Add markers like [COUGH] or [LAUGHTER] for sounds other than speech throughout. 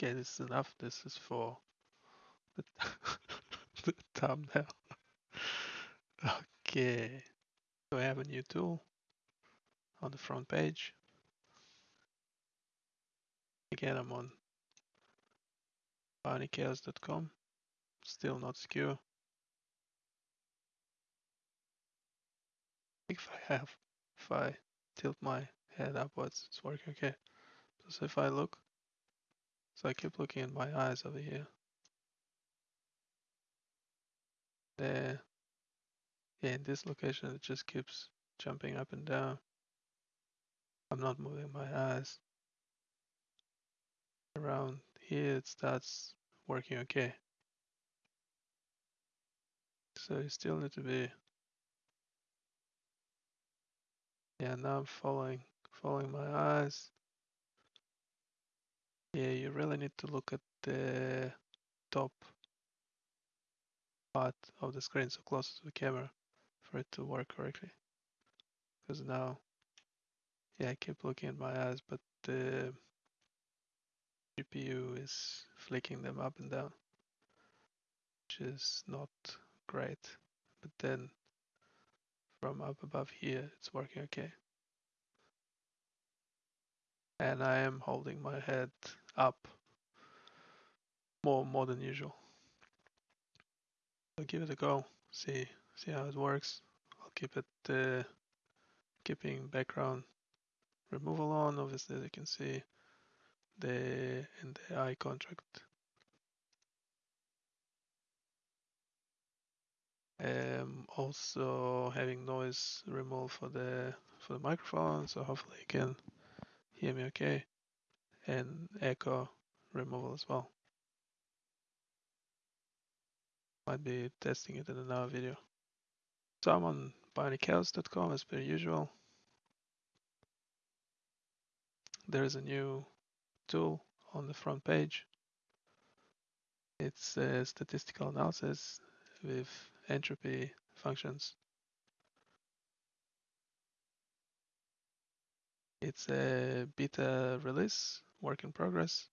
Okay, this is enough. This is for the, [LAUGHS] the thumbnail. Okay, so I have a new tool on the front page. Again, I'm on bionichaos.com, still not secure. If I have, if I tilt my head upwards, it's working okay. So if I look, so I keep looking at my eyes over here. There, yeah, in this location, it just keeps jumping up and down. I'm not moving my eyes. Around here, it starts working okay. So you still need to be, yeah, now I'm following, following my eyes. Yeah, you really need to look at the top part of the screen so close to the camera for it to work correctly. Because now, yeah, I keep looking at my eyes, but the GPU is flicking them up and down, which is not great. But then from up above here, it's working okay. And I am holding my head up more more than usual. I'll give it a go, see see how it works. I'll keep it uh, keeping background removal on. Obviously, as you can see, the in the eye contract. Um, also having noise removal for the for the microphone, so hopefully you can hear me okay, and echo removal as well. Might be testing it in another video. So I'm on bionichaos.com as per usual. There is a new tool on the front page. It's a statistical analysis with entropy functions. It's a beta release, work in progress.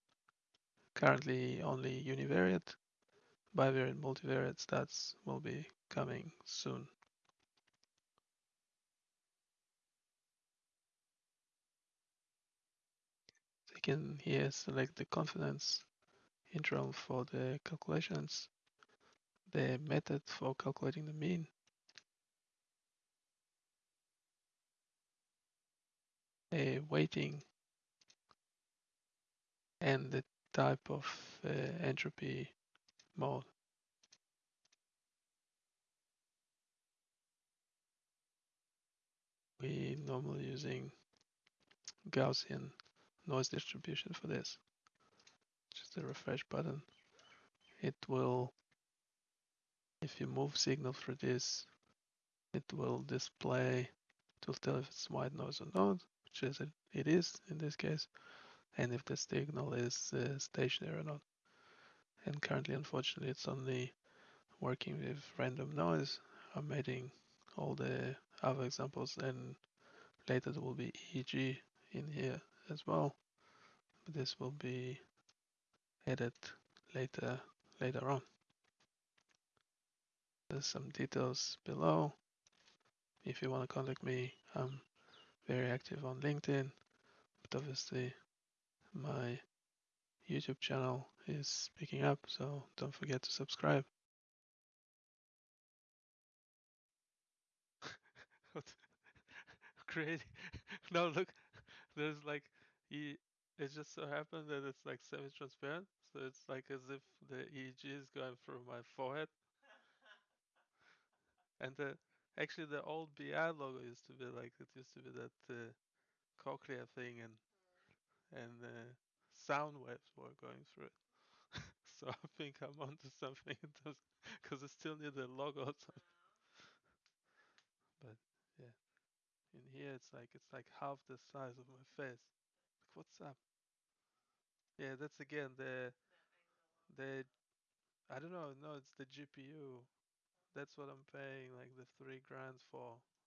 Currently only univariate. Bivariate multivariate stats will be coming soon. So you can here select the confidence interval for the calculations, the method for calculating the mean, a weighting, and the type of uh, entropy mode. We normally using Gaussian noise distribution for this. Just a refresh button. It will, if you move signal through this, it will display, will tell if it's white noise or not, which it is in this case, and if the signal is uh, stationary or not. And currently, unfortunately, it's only working with random noise. I'm adding all the other examples and later there will be EEG in here as well. But this will be added later later on. There's some details below. If you want to contact me, I'm very active on LinkedIn, but obviously my YouTube channel is picking up, so don't forget to subscribe. [LAUGHS] Great. [LAUGHS] [LAUGHS] no, look, there's like, he, it just so happened that it's like semi-transparent, so it's like as if the EEG is going through my forehead. And the actually the old BI logo used to be like it used to be that uh, cochlea thing and and uh, sound waves were going through it. [LAUGHS] so I think I'm onto something because I still need the logo. But yeah, in here it's like it's like half the size of my face. Like, what's up? Yeah, that's again the the I don't know. No, it's the GPU. That's what I'm paying like the three grand for.